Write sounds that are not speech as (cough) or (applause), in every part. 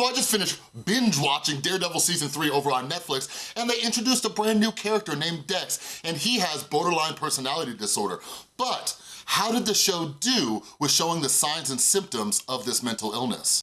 So I just finished binge watching Daredevil season three over on Netflix and they introduced a brand new character named Dex and he has borderline personality disorder. But how did the show do with showing the signs and symptoms of this mental illness?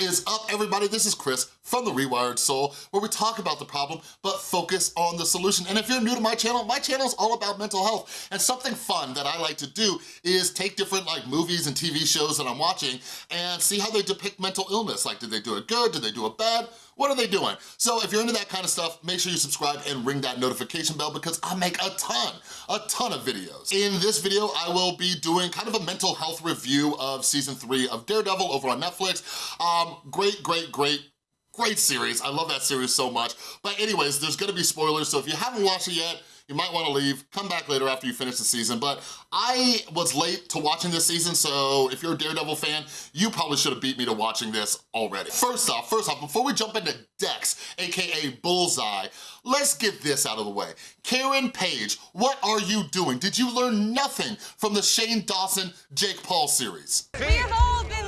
Is up, everybody? This is Chris from The Rewired Soul, where we talk about the problem, but focus on the solution. And if you're new to my channel, my channel is all about mental health. And something fun that I like to do is take different like movies and TV shows that I'm watching and see how they depict mental illness. Like, did they do it good? Did they do it bad? What are they doing? So if you're into that kind of stuff, make sure you subscribe and ring that notification bell because I make a ton, a ton of videos. In this video, I will be doing kind of a mental health review of season three of Daredevil over on Netflix. Um, great, great, great great series. I love that series so much. But anyways, there's gonna be spoilers, so if you haven't watched it yet, you might wanna leave, come back later after you finish the season, but I was late to watching this season, so if you're a Daredevil fan, you probably should have beat me to watching this already. First off, first off, before we jump into Dex, AKA Bullseye, let's get this out of the way. Karen Page, what are you doing? Did you learn nothing from the Shane Dawson, Jake Paul series? Right?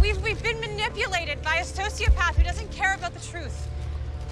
We've, we've been manipulated by a sociopath who doesn't care about the truth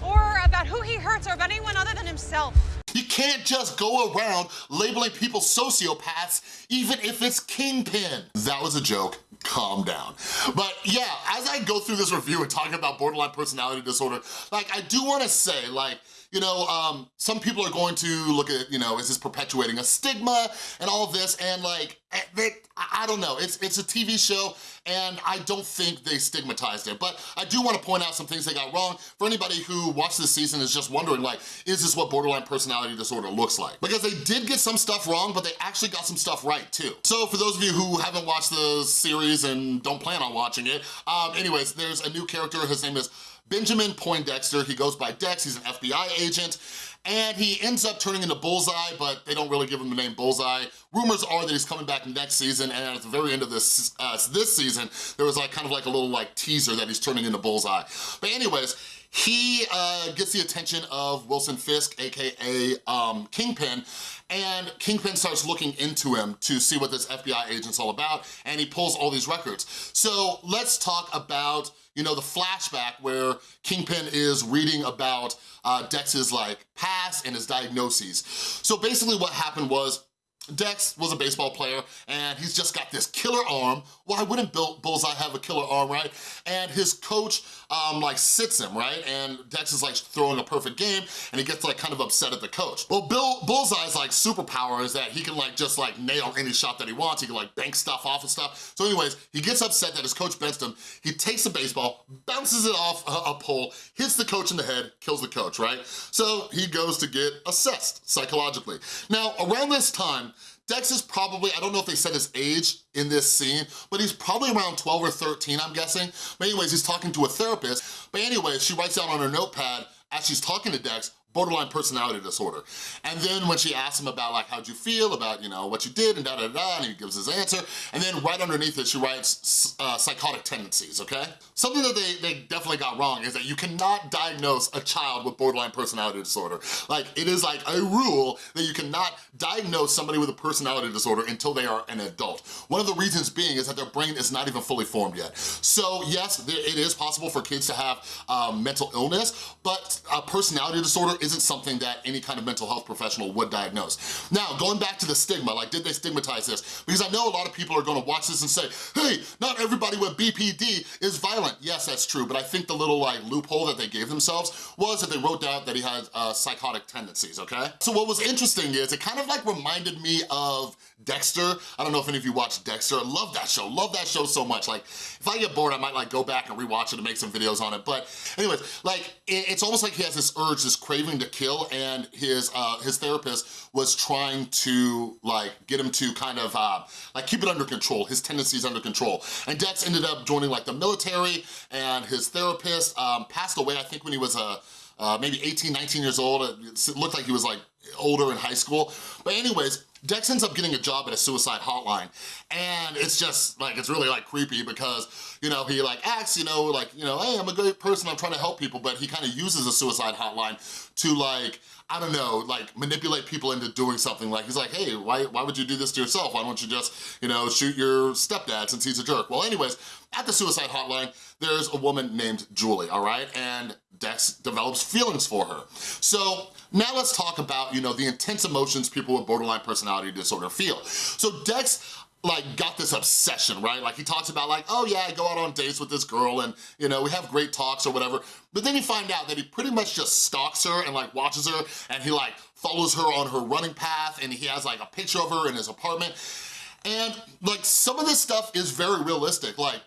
or about who he hurts or about anyone other than himself. You can't just go around labeling people sociopaths even if it's Kingpin. That was a joke, calm down. But yeah, as I go through this review and talking about borderline personality disorder, like I do wanna say, like, you know, um, some people are going to look at, you know, is this perpetuating a stigma and all of this, and like, eh, I don't know, it's, it's a TV show, and I don't think they stigmatized it, but I do wanna point out some things they got wrong for anybody who watched this season is just wondering, like, is this what borderline personality disorder looks like? Because they did get some stuff wrong, but they actually got some stuff right too. So for those of you who haven't watched the series and don't plan on watching it, um, anyways, there's a new character, his name is Benjamin Poindexter. He goes by Dex, he's an FBI agent, agent and he ends up turning into Bullseye, but they don't really give him the name Bullseye. Rumors are that he's coming back next season, and at the very end of this uh, this season, there was like kind of like a little like teaser that he's turning into Bullseye. But anyways, he uh, gets the attention of Wilson Fisk, AKA um, Kingpin, and Kingpin starts looking into him to see what this FBI agent's all about, and he pulls all these records. So let's talk about you know, the flashback where Kingpin is reading about uh, Dex's like past and his diagnoses. So basically what happened was Dex was a baseball player and he's just got this killer arm. Why wouldn't Bill Bullseye have a killer arm, right? And his coach um, like sits him, right? And Dex is like throwing a perfect game and he gets like kind of upset at the coach. Well, Bill Bullseye's like superpower is that he can like just like nail any shot that he wants. He can like bank stuff off and stuff. So anyways, he gets upset that his coach benched him. He takes the baseball, bounces it off a, a pole, hits the coach in the head, kills the coach, right? So he goes to get assessed psychologically. Now, around this time, Dex is probably, I don't know if they said his age in this scene, but he's probably around 12 or 13, I'm guessing. But anyways, he's talking to a therapist. But anyways, she writes down on her notepad as she's talking to Dex, borderline personality disorder. And then when she asks him about like, how'd you feel about, you know, what you did and da da da, and he gives his answer. And then right underneath it, she writes uh, psychotic tendencies, okay? Something that they, they definitely got wrong is that you cannot diagnose a child with borderline personality disorder. Like, it is like a rule that you cannot diagnose somebody with a personality disorder until they are an adult. One of the reasons being is that their brain is not even fully formed yet. So yes, it is possible for kids to have um, mental illness, but a personality disorder isn't something that any kind of mental health professional would diagnose. Now, going back to the stigma, like did they stigmatize this? Because I know a lot of people are gonna watch this and say, hey, not everybody with BPD is violent. Yes, that's true, but I think the little like loophole that they gave themselves was that they wrote down that he had uh, psychotic tendencies, okay? So what was interesting is it kind of like reminded me of Dexter. I don't know if any of you watched Dexter. I love that show, love that show so much. Like, if I get bored, I might like go back and rewatch it and make some videos on it. But anyways, like, it's almost like he has this urge, this craving to kill, and his uh, his therapist was trying to like get him to kind of uh, like keep it under control, his tendencies under control. And Dex ended up joining like the military, and his therapist um, passed away, I think when he was a, uh, maybe 18, 19 years old. It looked like he was like older in high school. But anyways, Dex ends up getting a job at a suicide hotline. And it's just like, it's really like creepy because, you know, he like acts, you know, like, you know, hey, I'm a great person, I'm trying to help people, but he kind of uses a suicide hotline to like, I don't know, like manipulate people into doing something. Like he's like, hey, why, why would you do this to yourself? Why don't you just, you know, shoot your stepdad since he's a jerk? Well, anyways, at the suicide hotline, there's a woman named Julie, all right? And Dex develops feelings for her. So now let's talk about, you know, the intense emotions people with borderline personality disorder feel. So Dex like got this obsession, right? Like he talks about like, oh yeah, I go out on dates with this girl and you know, we have great talks or whatever. But then you find out that he pretty much just stalks her and like watches her and he like follows her on her running path and he has like a picture of her in his apartment. And like some of this stuff is very realistic. Like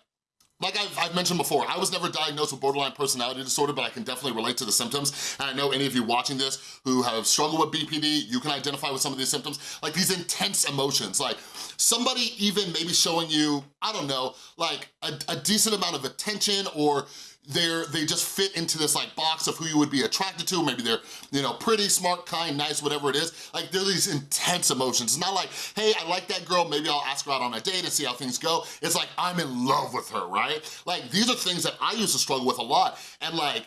like I've, I've, mentioned before, I was never diagnosed with borderline personality disorder, but I can definitely relate to the symptoms. And I know any of you watching this who have struggled with BPD, you can identify with some of these symptoms, like these intense emotions. Like somebody even maybe showing you, I don't know, like a, a decent amount of attention or they're, they just fit into this like box of who you would be attracted to. Maybe they're, you know, pretty, smart, kind, nice, whatever it is. Like they're these intense emotions. It's not like, hey, I like that girl, maybe I'll ask her out on a date and see how things go. It's like, I'm in love with her, right? Like these are things that I used to struggle with a lot. And like,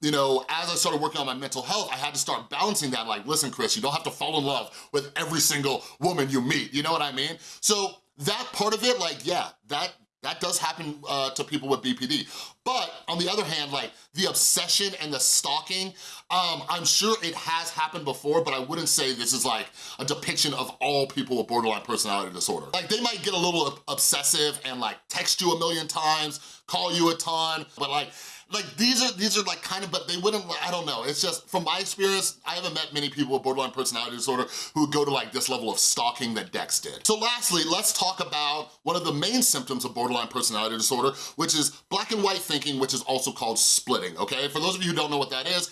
you know, as I started working on my mental health, I had to start balancing that like, listen, Chris, you don't have to fall in love with every single woman you meet, you know what I mean? So that part of it, like, yeah, that that does happen uh, to people with BPD. But on the other hand, like the obsession and the stalking, um, I'm sure it has happened before, but I wouldn't say this is like a depiction of all people with borderline personality disorder. Like they might get a little obsessive and like text you a million times, call you a ton, but like like these are these are like kind of, but they wouldn't, I don't know. It's just, from my experience, I haven't met many people with borderline personality disorder who go to like this level of stalking that Dex did. So lastly, let's talk about one of the main symptoms of borderline personality disorder, which is black and white thinking, which is also called splitting, okay? For those of you who don't know what that is,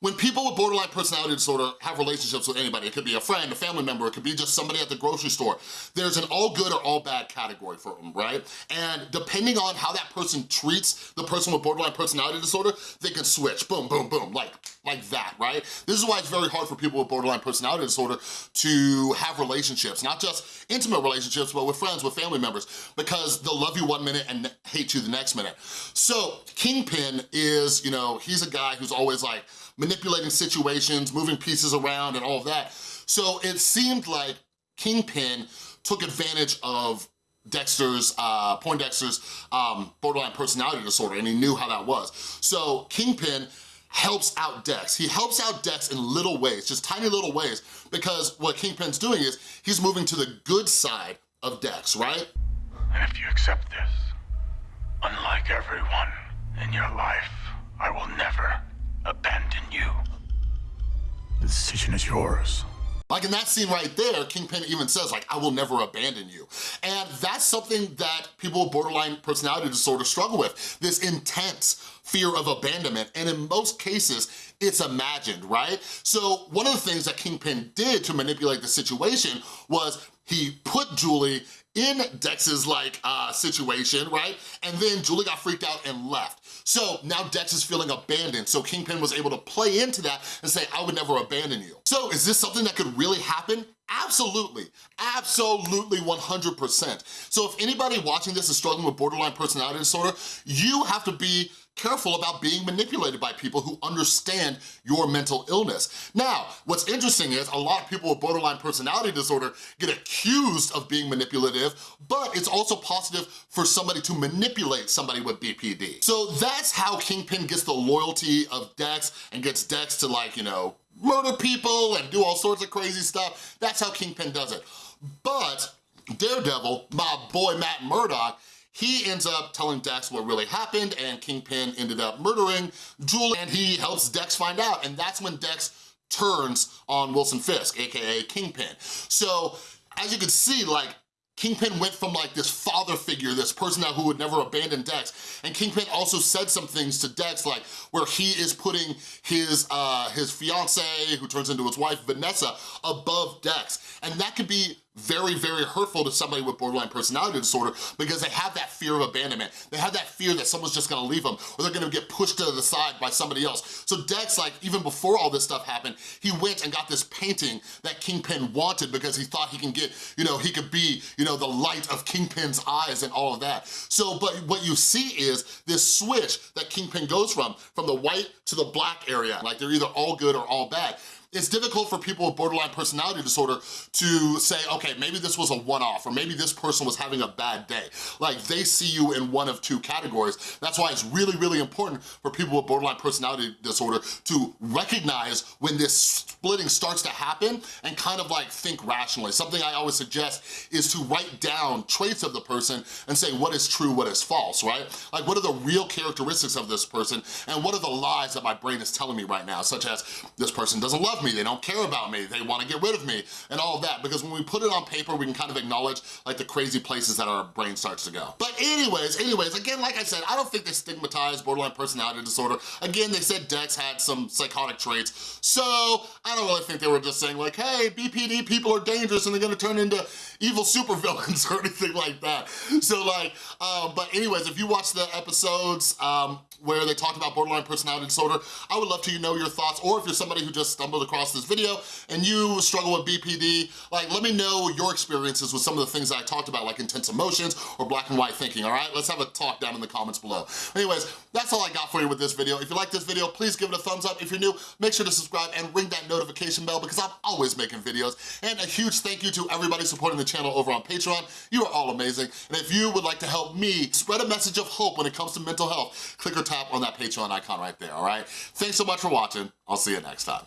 when people with borderline personality disorder have relationships with anybody, it could be a friend, a family member, it could be just somebody at the grocery store, there's an all good or all bad category for them, right? And depending on how that person treats the person with borderline personality disorder, they can switch, boom, boom, boom, like, like that, right? This is why it's very hard for people with borderline personality disorder to have relationships, not just intimate relationships, but with friends, with family members, because they'll love you one minute and hate you the next minute. So Kingpin is, you know, he's a guy who's always like, manipulating situations, moving pieces around and all of that. So it seemed like Kingpin took advantage of Dexter's, uh, Poindexter's um, borderline personality disorder and he knew how that was. So Kingpin helps out Dex. He helps out Dex in little ways, just tiny little ways, because what Kingpin's doing is he's moving to the good side of Dex, right? And if you accept this, unlike everyone in your life, I will never abandon you. The decision is yours. Like in that scene right there, Kingpin even says like, I will never abandon you. And that's something that people with borderline personality disorder struggle with, this intense fear of abandonment. And in most cases, it's imagined, right? So one of the things that Kingpin did to manipulate the situation was he put Julie in Dex's like uh, situation, right? And then Julie got freaked out and left. So now Dex is feeling abandoned, so Kingpin was able to play into that and say, I would never abandon you. So is this something that could really happen? Absolutely, absolutely 100%. So if anybody watching this is struggling with borderline personality disorder, you have to be careful about being manipulated by people who understand your mental illness. Now, what's interesting is a lot of people with borderline personality disorder get accused of being manipulative, but it's also positive for somebody to manipulate somebody with BPD. So that's how Kingpin gets the loyalty of Dex and gets Dex to like, you know, murder people and do all sorts of crazy stuff. That's how Kingpin does it. But Daredevil, my boy Matt Murdock, he ends up telling Dex what really happened and Kingpin ended up murdering Julie and he helps Dex find out and that's when Dex turns on Wilson Fisk, AKA Kingpin. So as you can see, like Kingpin went from like this father figure, this person now who would never abandon Dex, and Kingpin also said some things to Dex like where he is putting his uh, his fiance, who turns into his wife, Vanessa, above Dex. And that could be very, very hurtful to somebody with borderline personality disorder because they have that fear of abandonment. They have that fear that someone's just gonna leave them or they're gonna get pushed to the side by somebody else. So Dex, like, even before all this stuff happened, he went and got this painting that Kingpin wanted because he thought he can get, you know, he could be, you know, the light of Kingpin's eyes and all of that. So, but what you see is this switch that Kingpin goes from, from the white to the black area. Like they're either all good or all bad it's difficult for people with borderline personality disorder to say, okay, maybe this was a one-off or maybe this person was having a bad day. Like they see you in one of two categories. That's why it's really, really important for people with borderline personality disorder to recognize when this splitting starts to happen and kind of like think rationally. Something I always suggest is to write down traits of the person and say what is true, what is false, right? Like what are the real characteristics of this person and what are the lies that my brain is telling me right now, such as this person doesn't love me, me, they don't care about me, they wanna get rid of me, and all of that. Because when we put it on paper, we can kind of acknowledge like the crazy places that our brain starts to go. But anyways, anyways, again, like I said, I don't think they stigmatize borderline personality disorder. Again, they said Dex had some psychotic traits, so I don't really think they were just saying like, hey, BPD people are dangerous and they're gonna turn into evil supervillains (laughs) or anything like that. So like, um, but anyways, if you watch the episodes um, where they talked about borderline personality disorder, I would love to know your thoughts, or if you're somebody who just stumbled across this video and you struggle with BPD, like let me know your experiences with some of the things that I talked about, like intense emotions or black and white thinking, all right? Let's have a talk down in the comments below. Anyways, that's all I got for you with this video. If you like this video, please give it a thumbs up. If you're new, make sure to subscribe and ring that notification bell because I'm always making videos. And a huge thank you to everybody supporting the channel over on Patreon. You are all amazing. And if you would like to help me spread a message of hope when it comes to mental health, click or tap on that Patreon icon right there, all right? Thanks so much for watching. I'll see you next time.